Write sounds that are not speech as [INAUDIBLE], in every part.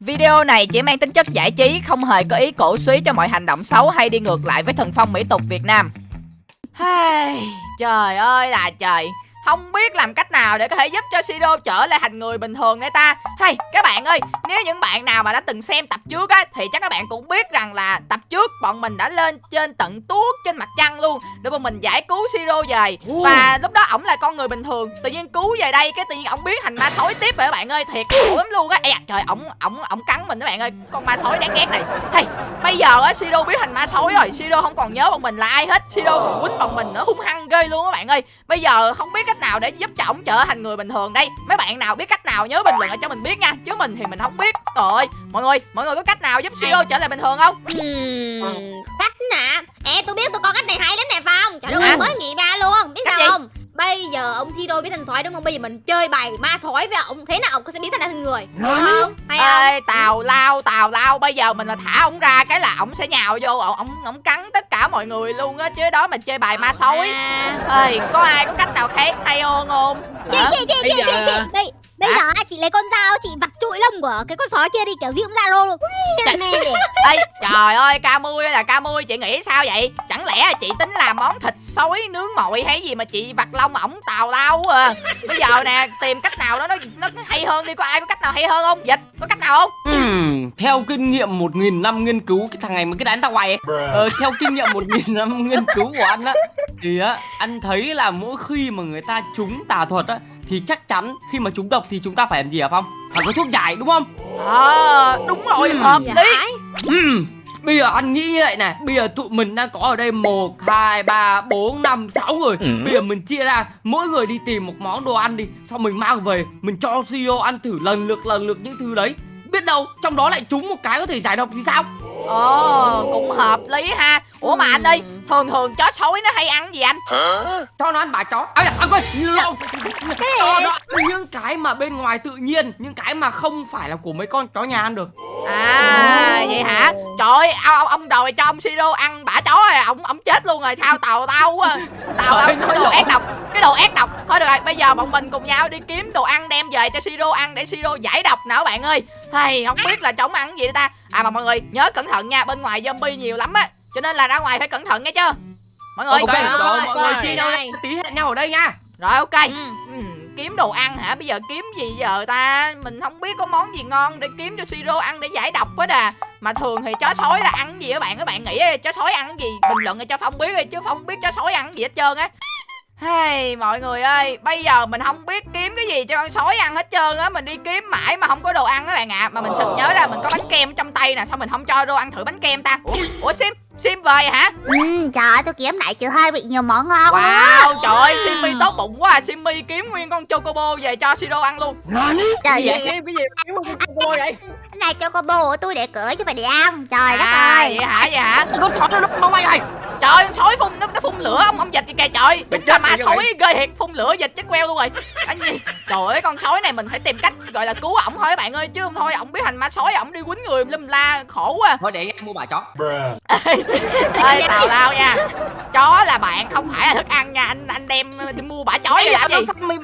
Video này chỉ mang tính chất giải trí, không hề có ý cổ suý cho mọi hành động xấu hay đi ngược lại với thần phong mỹ tục Việt Nam. Hey, trời ơi là trời không biết làm cách nào để có thể giúp cho Sido trở lại thành người bình thường đây ta. Hay các bạn ơi Nếu những bạn nào mà đã từng xem tập trước á Thì chắc các bạn cũng biết rằng là tập trước Bọn mình đã lên trên tận tuốt trên mặt trăng luôn. Để bọn mình giải cứu Sido về. Và lúc đó ổng là con người bình thường. Tự nhiên cứu về đây Cái tự nhiên ổng biến thành ma sói tiếp rồi các bạn ơi. Thiệt khổ lắm luôn á. Ây trời ổng ổng ổng cắn mình các bạn ơi. Con ma sói đáng ghét này. Hay bây giờ á Sido biến thành ma sói rồi. Sido không còn nhớ bọn mình là ai hết. Sido còn quýnh bọn mình nữa. Hung hăng ghê luôn các bạn ơi. Bây giờ không biết cách nào để giúp cho ổng trở thành người bình thường đây? Mấy bạn nào biết cách nào nhớ bình luận ở cho mình biết nha chứ mình thì mình không biết. Rồi mọi người mọi người có cách nào giúp Siro trở lại bình thường không? Uhm, cách nè. Ê tôi biết tôi có cách này hay lắm nè phong. Trời ơi mới nghĩ ra luôn biết cách sao gì? không? Bây giờ ông Siro biến thành sói đúng không? Bây giờ mình chơi bài ma sói với ông thế nào ông có sẽ biến thành người? Đúng không? Hay không? Ê, tào lao tào lao bây giờ mình mà thả ông ra cái là ông sẽ nhào vô ông ông cắn tất cả mọi người luôn á chứ đó mình chơi bài ma sói à. ơi có ai có cách nào khác hay hơn không? Chị chị chị chị chị chị Bây giờ chị lấy con dao chị vặt trụi lông của cái con sói kia đi kiểu gì cũng ra luôn. Ê, trời ơi ca mui là ca mui chị nghĩ sao vậy? Chẳng lẽ chị tính làm món thịt sói nướng mồi hay gì mà chị vặt lông ổng tào lao à? Bây giờ nè tìm cách nào đó nó nó hay hơn đi có ai có cách nào hay hơn không? Dịch có cách nào không? Uhm, theo kinh nghiệm một nghìn năm nghiên cứu cái thằng này mà cái đánh tao hoài ờ, theo kinh nghiệm một nghìn năm nghiên cứu của anh á thì á anh thấy là mỗi khi mà người ta trúng tà thuật á thì chắc chắn khi mà trúng độc thì chúng ta phải làm gì hả phong phải có thuốc giải đúng không à đúng rồi ừ. hợp lý ừ. Bây giờ anh nghĩ như vậy này Bây giờ tụi mình đang có ở đây 1, 2, 3, 4, 5, 6 người ừ. Bây giờ mình chia ra Mỗi người đi tìm một món đồ ăn đi Xong mình mang về Mình cho CEO ăn thử lần lượt lần lượt những thứ đấy Biết đâu trong đó lại trúng một cái có thể giải độc thì sao? Ồ cũng hợp lý ha. Ủa mà anh ơi Thường thường chó sói nó hay ăn gì anh? Hả? Cho nó ăn bà chó. À, à quên Cho nó ăn. Những cái mà bên ngoài tự nhiên Những cái mà không phải là của mấy con chó nhà ăn được. À vậy hả? Trời ơi ông, ông đòi cho ông Siro ăn bả chó rồi Ông ông chết luôn rồi sao tàu tao quá. Tàu tao cái đồ ác độc Cái đồ ác độc. Thôi được rồi bây giờ bọn mình cùng nhau đi kiếm đồ ăn đem về cho Siro ăn Để Siro giải độc nào bạn ơi. Hay không biết là chóng ăn gì đó ta? À mà mọi người nhớ cẩn thận nha Bên ngoài zombie nhiều lắm á Cho nên là ra ngoài phải cẩn thận nghe chưa Mọi người Ok rồi, mọi người chia nhau tí hẹn nhau ở đây nha. Rồi ok. Ừ. Ừ, Kiếm đồ ăn hả? Bây giờ kiếm gì giờ ta? Mình không biết có món gì ngon để kiếm cho Siro ăn để giải độc hết à Mà thường thì chó sói là ăn gì các bạn? Các bạn nghĩ chó sói ăn gì? Bình luận cho Phong biết đi Chứ Phong biết chó sói ăn gì hết trơn á. Hey, mọi người ơi, bây giờ mình không biết kiếm cái gì cho con sói ăn hết trơn á. Mình đi kiếm mãi mà không có đồ ăn các bạn ạ. À. Mà mình sực nhớ ra mình có bánh kem trong tay nè Sao mình không cho đồ ăn thử bánh kem ta? Ủa, Ủa Sim, Sim về hả? Ừ, trời ơi, tôi kiếm lại chưa hơi bị nhiều món ngon Wow, trời ơi, Simmy tốt bụng quá à Simmy kiếm nguyên con Chocobo về cho Siro ăn luôn. Trời ơi, Sim, cái gì kiếm con Chocobo vậy? Cái này Chocobo của tôi để cửa chứ phải để ăn. Trời đất à, ơi. vậy hả, vậy hả? Con sói nó mong ai rồi Trời ơi, sói phun nó, nó phun lửa ông ông dịch kìa trời. Đúng là ma sói ghê thiệt, phun lửa dịch chết queo luôn rồi. Anh gì? Trời ơi, con sói này mình phải tìm cách gọi là cứu ổng thôi các bạn ơi chứ không thôi ổng biết thành ma sói ổng đi quýnh người lâm la khổ quá. Thôi để em mua bà chó. [LAUGHS] ê, tào lao nha. Chó là bạn không phải là thức ăn nha, anh anh đem đi mua bả chó để làm gì?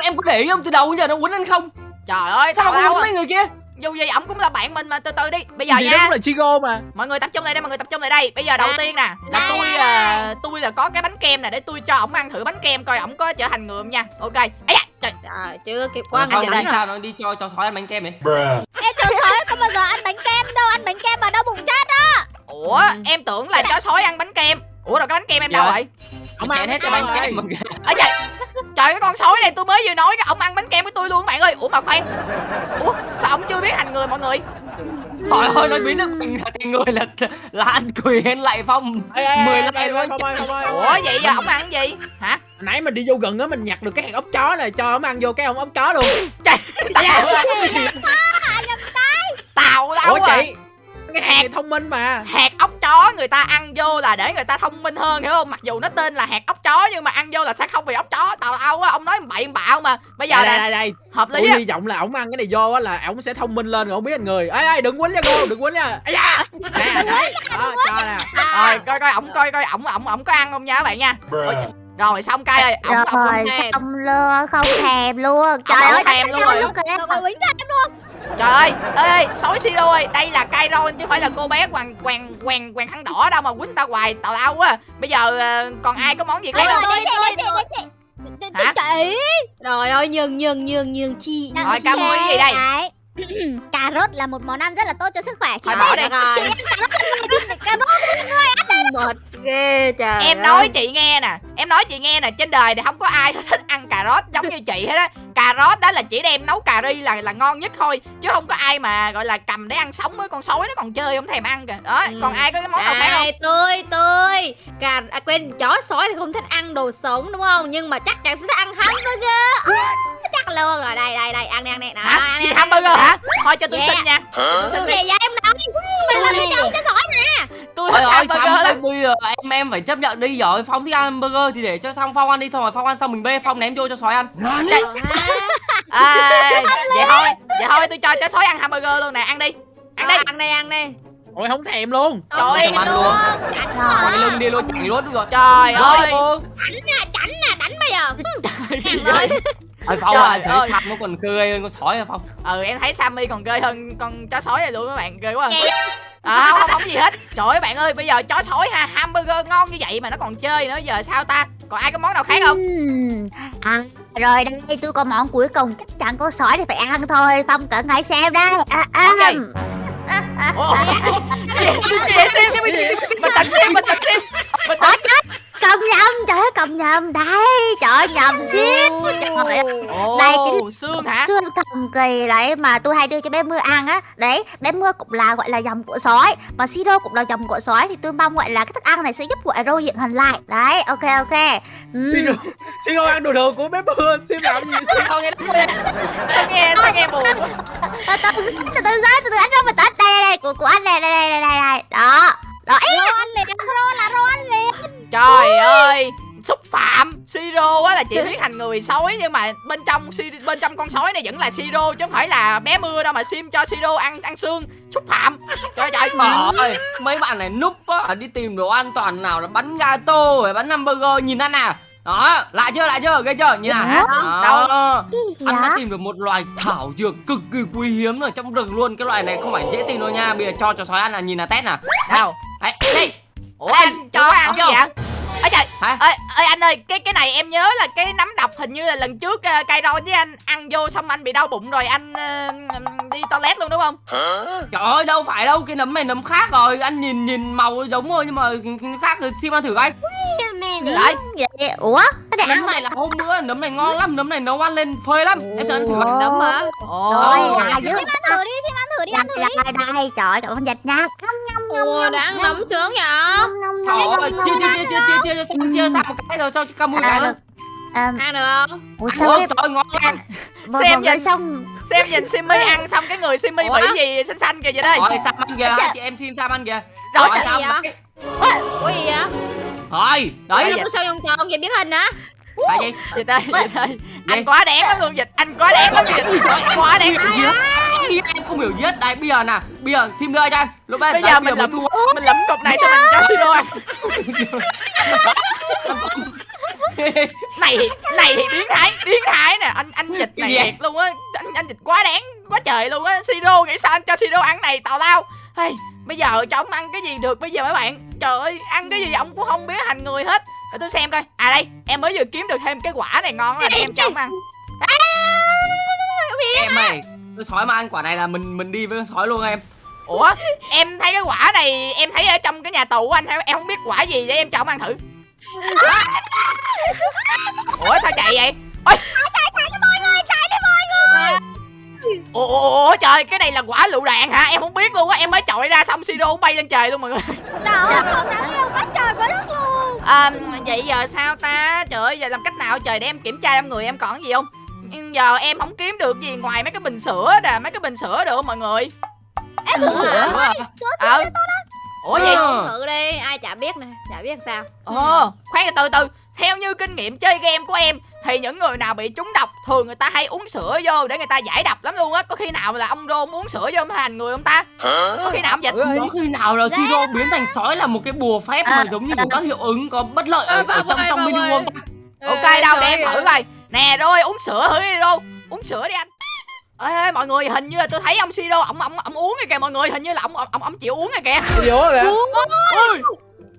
Em có để không từ đầu giờ nó quýnh anh không? Trời ơi, sao lao mấy người kia? Dù gì ổng cũng là bạn mình mà từ từ đi bây giờ gì nha. đó cũng là chigo mà. Mọi người tập trung lại đây mọi người tập trung lại đây. Bây giờ đầu tiên nè là tôi là tôi là có cái bánh kem nè để tôi cho ổng ăn thử bánh kem coi ổng có trở thành người không nha. Ok. Ấy da trời. Trời chưa kịp qua ngày đây sao nó đi cho cho sói ăn bánh kem vậy? Em cho sói không bao giờ ăn bánh kem đâu ăn bánh kem mà đau bụng chết á. Ủa em tưởng là chó sói ăn bánh kem. Ủa rồi cái bánh kem em đâu dạ. rồi ông ăn hết cái bánh kem. ở trời trời cái con sói này tôi mới vừa nói cái ông ăn bánh kem với tôi luôn các bạn ơi. Ủa mà khoan ủa sao ông chưa biết thành người mọi người Trời ơi, nó biến thành người là là anh quyền lại phong mười like luôn. Ủa vậy giờ ông ăn gì? Hả? Nãy mình đi vô gần á mình nhặt được cái hạt ốc chó này cho ông ăn vô cái ông ốc chó luôn. Trời. Tao. Tao [LAUGHS] đâu Ủa chị, cái hạt thông minh mà. hạt ốc chó người ta ăn vô là để người ta thông minh hơn hiểu không? Mặc dù nó tên là hạt ốc chó nhưng mà ăn vô là sẽ không bị ốc chó. Tào lao á ông nói bậy bạo mà. Bây giờ đây đây đây hợp lý hy vọng là ổng ăn cái này vô á là ổng sẽ thông minh lên rồi ổng biết anh người. Ê ê đừng quýnh nha cô đừng quýnh nha. Ây da. Nè đấy. đó cho nè. Rồi coi coi ổng coi coi ổng ổng ổng có ăn không nha các bạn nha. Rồi xong cay ơi ổng rồi xong luôn không thèm luôn. Trời ơi thèm luôn rồi. không có quýnh thêm luôn Trời ơi, ê, sói Siro ơi, đây là Kairon chứ không phải là cô bé quàng quàng quàng quàng khăn đỏ đâu mà quýnh ta hoài tào lao quá. Bây giờ ờ, còn ai có món gì khác Tôi không? tôi tôi tôi Hả? chị Trời ơi nhường nhường nhường nhường chi Rồi, ca mua cái gì đây? [CLEARS THROAT] Đấy. cà rốt là một món ăn rất là tốt cho sức khỏe chị Thôi bỏ biết đi. rồi cà rốt mệt ghê trời Em nói chị nghe nè, em nói chị nghe nè, trên đời này không có ai [LAUGHS] thích ăn cà rốt giống như chị hết á. Cà rốt đó là chỉ đem nấu cà ri là là ngon nhất thôi, chứ không có ai mà gọi là cầm để ăn sống với con sói nó còn chơi không thèm ăn kìa. Đó, Ừ. còn ai có cái món nào khác không? Đây, tôi tôi cà à, quên chó sói thì không thích ăn đồ sống đúng không nhưng mà chắc chắn sẽ thích ăn hamburger Ôi, chắc luôn rồi đây đây đây ăn đi ăn đi Đó, Hả? ăn đi, Gì ăn đi, hamburger ăn đi. hả? Thôi cho tôi Yeah. xin nha. Tôi xin Cái đi. gì vậy em nói bây giờ tôi cho cho sói nè Tôi Ôi thích ôi hamburger xong bây giờ em em phải chấp nhận đi rồi Phong thích ăn hamburger thì để cho xong Phong ăn đi Xong rồi Phong ăn xong mình bê Phong ném vô cho sói ăn À, vậy thôi, vậy thôi tôi cho chó sói ăn hamburger luôn nè, ăn đi. Ăn đi. ăn đi ăn đi Ôi không thèm luôn Trời ơi, ăn luôn. Chảnh hả? lưng đi luôn chẳng luôn đúng rồi Trời ơi. Chảnh nè chảnh nè đánh bây giờ Ăn thôi Ôi, [LAUGHS] Phong Trời thấy ơi. sạch nó còn cười hơn con sói à Phong? Ừ em thấy Sammy còn ghê hơn con chó sói này luôn các bạn, ghê quá. Vậy À, không, không, không gì hết. Trời ơi bạn ơi bây giờ chó sói ha Hamburger ngon như vậy mà nó còn chơi nữa Giờ sao ta? Còn ai có món nào khác không? À, rồi đây tôi có món cuối cùng chắc chắn có sói thì phải ăn thôi. Phong cẩn hãy xem đây. À, à, Món gì? Ủa, [LAUGHS] cái gì? Cái gì Sim Mình tận Sim Mình tận Sim Mình tận Cầm nhầm, trời ơi cầm nhầm Đây, trời ơi, nhầm Ồ Đây, chính- xương hả? Xương thần kỳ đấy mà tôi hay đưa cho bé mưa ăn á. Đấy, bé mưa cũng là gọi là dòng của sói Mà siro cũng là dòng của sói Thì tôi mong gọi là cái thức ăn này sẽ giúp gọi rô diện hình lại. Đấy, ok ok. Siro ăn đồ đồ của bé mưa Sim làm gì Siro nghe Sao nghe sao nghe buồn. Từ từ từ từ từ từ từ anh ra mà tết đây đây đây của của anh này đây đây đây đây đây. Đó đó ăn liền rô là rô ăn liền Trời ơi xúc phạm. Siro á là chỉ biến thành người sói nhưng mà bên trong Si- bên trong con sói này vẫn là Siro chứ không phải là bé mưa đâu mà Sim cho Siro ăn ăn xương. Xúc phạm. Trời trời Trời mấy bạn này núp á đi tìm đồ ăn toàn nào là bánh gato rồi bánh hamburger nhìn ăn nào đó lại chưa lại chưa ghê chưa nhìn nào Đâu? đó anh đã tìm được một loài thảo dược cực kỳ quý hiếm ở trong rừng luôn. Cái loài này không phải dễ tìm đâu nha bây giờ cho cho sói ăn là nhìn là test nè đâu đấy đây ủa anh cho ăn gì vậy? Ôi trời Hả? ơi, ơi anh ơi cái cái này em nhớ là cái nấm độc hình như là lần trước uh, cây roi với anh ăn vô xong anh bị đau bụng rồi anh ờ, đi toilet luôn đúng không? Trời ơi đâu phải đâu cái nấm này nấm khác rồi anh nhìn nhìn màu giống thôi nhưng mà khác thì xin ăn thử coi. Đấy. vậy ủa cái này nấm ăn này là hôm bữa nấm này ngon lắm nấm này nấu ăn lên phơi lắm. Em cho ăn thử Ồ. Nấm hả? ồ Trời ơi, Xin là dữ ăn thử đi, xin ăn thử đi, ăn thử đi. Đây đây trời ơi trời ơi dịch nha ngâm Ủa, đã ăn nấm sướng vậy? Trời ơi, ngâm chưa chưa chưa chưa chưa chưa chưa chưa xong một cái rồi sao ca mui cái nữa? Ờm, Ăn được không? ủa sao em trời ơi, ngon lắm. Xem nhìn. xong. xem nhìn Simmy ăn xong cái người Ủa? bị gì xanh xanh kìa vậy đây. Rồi sam ăn kìa? Chị em xin sam ăn kìa? Rồi, rồi vậy? cái- Ủa? Gì vậy? rồi Đấy tôi sao vòng tròn vậy biết hình hả? tại gì? Dịch ơi anh quá đáng lắm luôn dịch anh quá đáng lắm dịch. anh quá đáng lắm Đi, em không hiểu giết đây bây giờ nè bây giờ đưa cho anh lúc bây đấy, giờ mình thu mình lẫm cục này xong mình cho siro ăn này này thì biến thái biến thái nè. Anh anh dịch này thiệt luôn á. Anh anh dịch quá đáng quá trời luôn á. Siro nghĩ sao anh cho siro ăn này tào lao. Hey, bây giờ cho ông ăn cái gì được bây giờ mấy bạn? Trời ơi ăn cái gì ông cũng không biến thành người hết. Để tôi xem coi. À đây em mới vừa kiếm được thêm cái quả này ngon là em cho ông ăn. Em ơi con sói mà ăn quả này là mình mình đi với con sói luôn em. Ủa em thấy cái quả này em thấy ở trong cái nhà tù của anh em em không biết quả gì để em cho ông ăn thử. Ủa sao chạy vậy? Ôi. Ủa, ủa, ủa trời cái này là quả lựu đạn hả? Em không biết luôn á em mới chọi ra xong siro cũng bay lên trời luôn mọi người. Trời ơi, không đáng yêu quá trời quá đất luôn. À, vậy giờ sao ta? Trời ơi giờ làm cách nào trời để em kiểm tra trong người em còn gì không Nhưng giờ em không kiếm được gì ngoài mấy cái bình sữa nè mấy cái bình sữa được không mọi người. Em thử sữa? Sữa à? ờ. ủa gì Ờ. Thử đi, ai chả biết nè, chả biết làm sao. Ồ, khoan từ từ Theo như kinh nghiệm chơi game của em Thì những người nào bị trúng độc Thường người ta hay uống sữa vô để người ta giải độc lắm luôn á. Có khi nào là ông Rô uống sữa vô ông thành người không ta? Có khi nào ông dịch có khi nào là siro biến thành sói là một cái bùa phép mà giống như có các hiệu ứng có bất lợi ở, Ờ, ở trong trong không ta? Ok đâu để em thử coi Nè rồi uống sữa thử đi Rô Uống sữa đi anh. Ê, ê mọi người hình như là tôi thấy ông Siro ổng ổng ổng uống rồi kìa mọi người hình như là ổng ổng ổng chịu uống rồi kìa. Ủa kìa ôi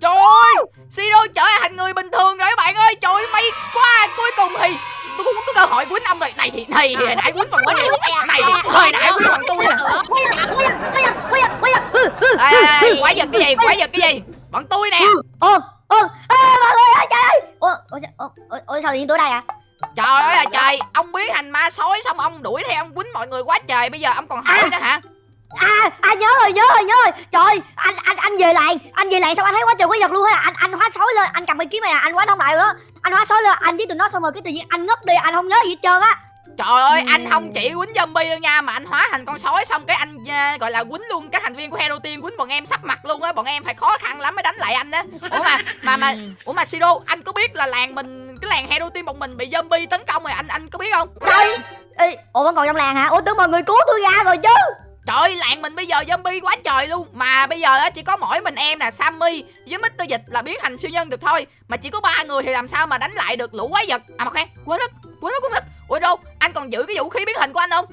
trời ơi Siro trở thành người bình thường rồi các bạn ơi. Trời ơi, may quá cuối cùng thì tôi cũng có cơ hội quýnh ông rồi. Này thì này thì nãy quýnh bằng quýnh này thì thời nãy quýnh bằng tôi nè quái vật cái gì quái vật cái gì? Bọn tôi nè. Ô, ô, ê, mọi người ơi, trời ơi. Ô, ô, ô, ô, ô, sao tự nhiên tôi đây à? Trời ơi là trời. Ông biến thành ma sói xong ông đuổi theo ông quýnh mọi người quá trời. Bây giờ ông còn hỏi nữa hả? À, à nhớ rồi, nhớ rồi, nhớ rồi. Trời, anh anh anh về lại Anh về lại xong anh thấy quá trời quái vật luôn á Anh anh hóa sói lên, anh cầm cái kiếm này nè, anh hóa không lại nữa Anh hóa sói lên, anh với tụi nó xong rồi cái tự nhiên anh ngất đi, anh không nhớ gì hết trơn á. Trời ơi, anh không chỉ quýnh zombie đâu nha Mà anh hóa thành con sói xong cái anh à, gọi là quýnh luôn các thành viên của Hero Team Quýnh bọn em sắp mặt luôn á, bọn em phải khó khăn lắm mới đánh lại anh á. Ủa mà, mà, mà, ủa mà Siro, anh có biết là làng mình, cái làng Hero Team bọn mình bị zombie tấn công rồi, anh anh có biết không? Trời, Ê, ủa vẫn còn trong làng hả? Ủa tưởng mọi người cứu tôi ra rồi chứ Trời làng mình bây giờ zombie quá trời luôn Mà bây giờ á chỉ có mỗi mình em nè Sammy với Mr. Dịch là biến thành siêu nhân được thôi Mà chỉ có ba người thì làm sao mà đánh lại được lũ quái vật À mà khoan, quên mất, quên mất, quên mất Ủa đâu, anh còn giữ cái vũ khí biến hình của anh không?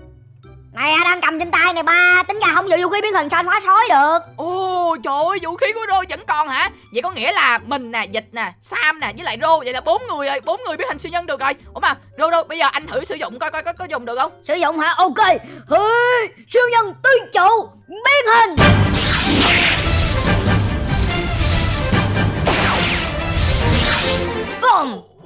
Này anh đang cầm trên tay này ba? Tính ra không giữ vũ khí biến hình sao anh hóa sói được? Ồ trời ơi vũ khí của Rô vẫn còn hả? Vậy có nghĩa là mình nè Dịch nè Sam nè với lại Rô Vậy là bốn người rồi bốn người biến thành siêu nhân được rồi. Ủa mà Rô Rô bây giờ anh thử sử dụng coi coi có, có dùng được không? Sử dụng hả? Ok. Hư, Siêu nhân tứ trụ Biến hình.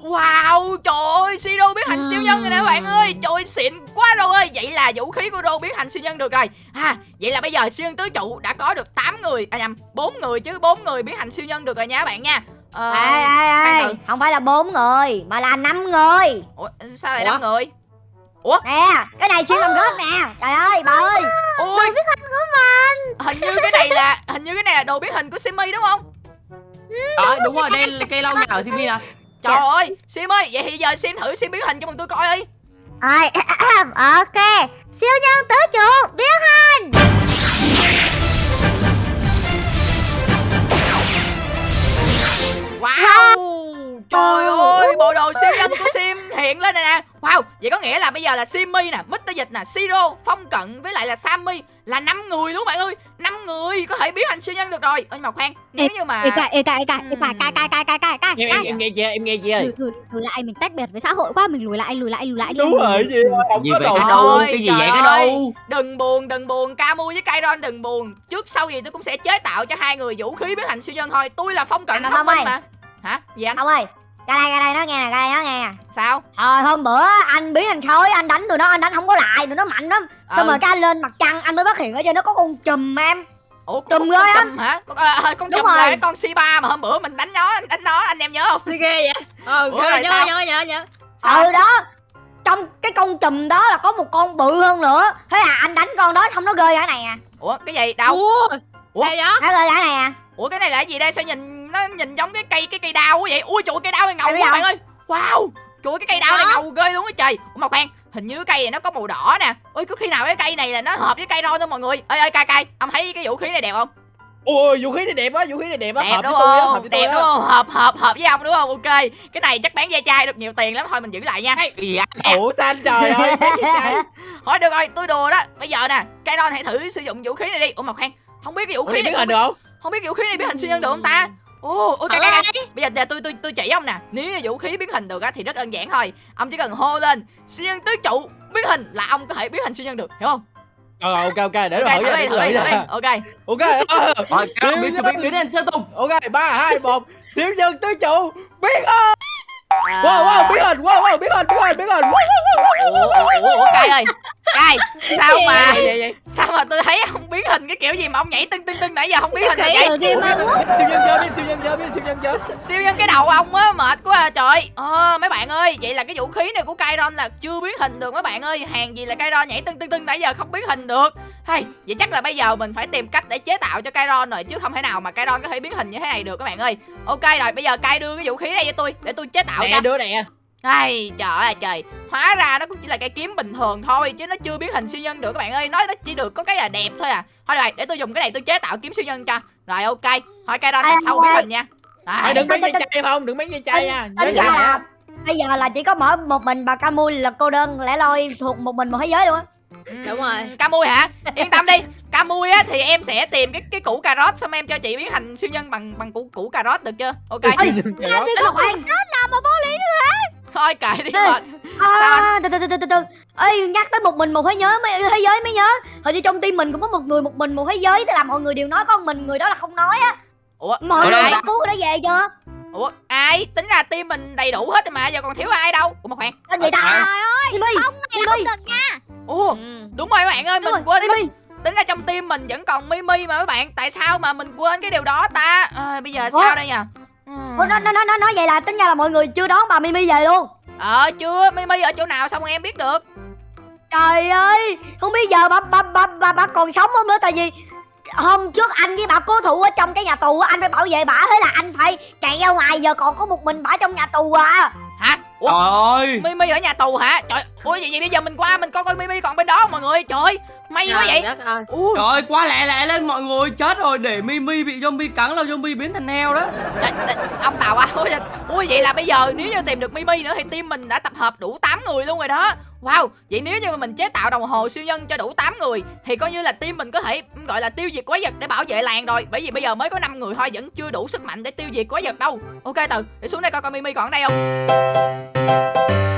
Wow trời ơi Siro biến thành siêu nhân rồi nè các bạn ơi. Trời ơi xịn rồi ơi. Vậy là vũ khí của Rô biến thành siêu nhân được rồi. À, Vậy là bây giờ siêu nhân tứ trụ đã có được 8 người À nhầm 4 người chứ 4 người biến thành siêu nhân được rồi nha các bạn nha. Ờ, Ê, ê, khoan ê, từ. không phải là bốn người mà là năm người. Ủa sao lại Ủa? 5 người? Nè cái này siêu làm rớt nè. Trời ơi bà ơi. Ôi. Biến hình của mình. Hình như cái này là Hình như cái này là đồ biến hình của Simmy đúng không? Đó, đúng rồi, đây cây lau nhà ở Simi nè. Trời ơi Sim ơi Vậy thì giờ Sim thử Sim biến hình cho bọn tôi coi đi Rồi, ok. Siêu nhân tứ trụ biến hình. Wow Trời ơi Bộ đồ siêu nhân của Sim hiện lên này nè Wow Vậy có nghĩa là bây giờ là Simmy nè Mr. Dịch nè Siro Phong Cận với lại là Sammy Là 5 người luôn bạn ơi. 5 người có thể biến thành siêu nhân được rồi. Ơ nhưng mà khoan Nếu như mà Ê cài, ê cài, ê cài, ê cài, cài, cài, cài, cài, cài, cài, em, em, nghe chưa em nghe chưa? Lùi, lùi, lùi lại, mình tách biệt với xã hội quá, mình lùi lại, lùi lại, lùi lại đi. đúng rồi gì không Gì có vậy đồ đâu, cái gì trời vậy cái đâu Đừng buồn đừng buồn Camu với Kairon đừng buồn. Trước sau gì tôi cũng sẽ chế tạo cho hai người vũ khí biến thành siêu nhân thôi. Tôi là Phong Cận Anh thông Phong minh ơi. mà. Hả? Gì anh? Ông ơi ra đây ra đây nó nghe nè ra đây nó nghe nè Sao Hồi hôm bữa anh biến thành sói anh đánh tụi nó anh đánh không có lại tụi nó mạnh lắm xong Ừ. rồi cái anh lên mặt trăng anh mới phát hiện ở trên nó có con chùm em Ủa Chùm con, ghê con á. chùm hả con, à, à, con Đúng chùm là rồi. cái con C3 mà hôm bữa mình đánh nó đánh nó anh em nhớ không Ghê vậy? Ờ, Ủa, rồi nhớ, nhớ, nhớ, nhớ. Sao? ừ đó trong cái con chùm đó là có một con bự hơn nữa thế là anh đánh con đó xong nó rơi ra này à Ủa cái gì đâu Ủa, Ủa? Ghê vậy? nó rơi ra này à Ủa cái này là cái gì đây sao nhìn nó nhìn giống cái cây cái cây đao quá vậy. Ui trời ơi, cây đao này ngầu quá bạn ơi. Wow Trời ơi, cái cây đao này ngầu ghê luôn á trời. Ủa mà khoan hình như cái cây này nó có màu đỏ nè. Ôi có khi nào cái cây này là nó hợp với cây ron không mọi người? Ê ê cay cay ông thấy cái vũ khí này đẹp không? Ôi vũ khí này đẹp á vũ khí này đẹp á đẹp hợp với đúng tôi á hợp không với tôi đẹp đúng không? Hợp hợp hợp với ông đúng không? Ok cái này chắc bán da chai được nhiều tiền lắm. Thôi mình giữ lại nha. Vậy? ủa sao anh trời ơi [LAUGHS] thôi được rồi tôi đùa đó. Bây giờ nè cây ron hãy thử sử dụng vũ khí này đi. Ủa mà khoan không biết cái vũ khí này biến hình được không? không biết vũ khí này biến hình siêu nhân được không ta Ồ, ok, ok, ok. Bây giờ, tôi tôi tôi chỉ ông nè. Nếu vũ khí biến hình được á thì rất đơn giản thôi. Ông chỉ cần hô lên siêu nhân tứ trụ biến hình là ông có thể biến hình siêu nhân được, hiểu không? ờ ok ok để Ok, rồi thử đi, thử đi, thử đi. Ok. ok ờ, Rồi, Siêu biến nhân. biến biến thành Sơn Tùng ok ba hai một siêu nhân tứ trụ biến hình À. wow wow biến hình wow wow biến hình biến hình biến hình wow, wow, cay ơi. Cay. Sao mà Vậy, vậy, vậy. sao mà tôi thấy ông biến hình cái kiểu gì mà ông nhảy tưng tưng tưng nãy giờ không biến hình được Cái vậy? siêu nhân chơi đi siêu nhân chơi đi siêu nhân chơi siêu nhân cái đầu ông á mệt quá à, trời ờ mấy bạn ơi vậy là cái vũ khí này của Kairon là chưa biến hình được mấy bạn ơi hàng gì là Kairon nhảy tưng tưng tưng nãy giờ không biến hình được hay vậy chắc là bây giờ mình phải tìm cách để chế tạo cho Kairon rồi chứ không thể nào mà Kairon có thể biến hình như thế này được các bạn ơi ok rồi bây giờ Kai đưa cái vũ khí này cho tôi để tôi chế tạo nè cho đứa nè ai trời ơi trời hóa ra nó cũng chỉ là cây kiếm bình thường thôi chứ nó chưa biến hình siêu nhân được các bạn ơi nói nó chỉ được có cái là đẹp thôi à thôi rồi để tôi dùng cái này tôi chế tạo kiếm siêu nhân cho rồi ok thôi Kairon Ai lần sau biến hình nha Mày Rồi. đừng mấy dây chai không đừng mấy dây chai nha nhớ tính vậy là bây giờ là chỉ có mỗi một mình bà Camui là cô đơn lẻ loi thuộc một mình một thế giới luôn á Đúng rồi. Ca mui hả? Yên tâm đi. Ca mui á thì em sẽ tìm cái cái củ cà rốt xong em cho chị biến thành siêu nhân bằng bằng củ củ cà rốt được chưa? Ok. Ê, cà rốt. Đi Ngọc Hoàng Thôi kệ đi mệt. À, từ từ từ từ từ ê nhắc tới một mình một thế giới mấy thế giới mới nhớ hình như trong team mình cũng có một người một mình một thế giới tức là mọi người đều nói có một mình người đó là không nói á Ủa, mọi người đã cứu đã về chưa Ủa, ai? Tính ra team mình đầy đủ hết rồi mà giờ còn thiếu ai đâu. Ủa mà khoan. Tên gì ta Trời ơi, Mimi Mimi Ủa, Ừ. đúng rồi các bạn ơi, đúng mình quên mất tính ra trong team mình vẫn còn Mimi mà các bạn tại sao mà mình quên cái điều đó ta à, bây giờ Ủa? sao đây nhỉ. Ủa, nó nó nó nó nói vậy là tính ra là mọi người chưa đón bà Mimi về luôn. Ờ chưa. Mimi ở chỗ nào sao mà em biết được. Trời ơi không biết giờ bà bà bà bà, bà còn sống không nữa tại vì hôm trước anh với bà cố thủ ở trong cái nhà tù á anh phải bảo vệ bà thế là anh phải chạy ra ngoài giờ còn có một mình bà trong nhà tù à. Hả? Ủa? Trời ơi. Mimi ở nhà tù hả? Trời ủa vậy, vậy bây giờ mình qua mình coi coi Mimi còn bên đó không mọi người? Trời ơi, may quá vậy. ơi. Ui, Trời ơi quá lẹ lẹ lên mọi người chết rồi để Mimi bị zombie cắn là zombie biến thành heo đó. Trời, trời, ông tàu à ui, ui vậy là bây giờ nếu như tìm được Mimi nữa thì team mình đã tập hợp đủ 8 người luôn rồi đó. Wow, vậy nếu như mà mình chế tạo đồng hồ siêu nhân cho đủ 8 người Thì coi như là team mình có thể gọi là tiêu diệt quái vật để bảo vệ làng rồi. Bởi vì bây giờ mới có 5 người thôi vẫn chưa đủ sức mạnh để tiêu diệt quái vật đâu. Ok từ, để xuống đây coi coi Mimi còn ở đây không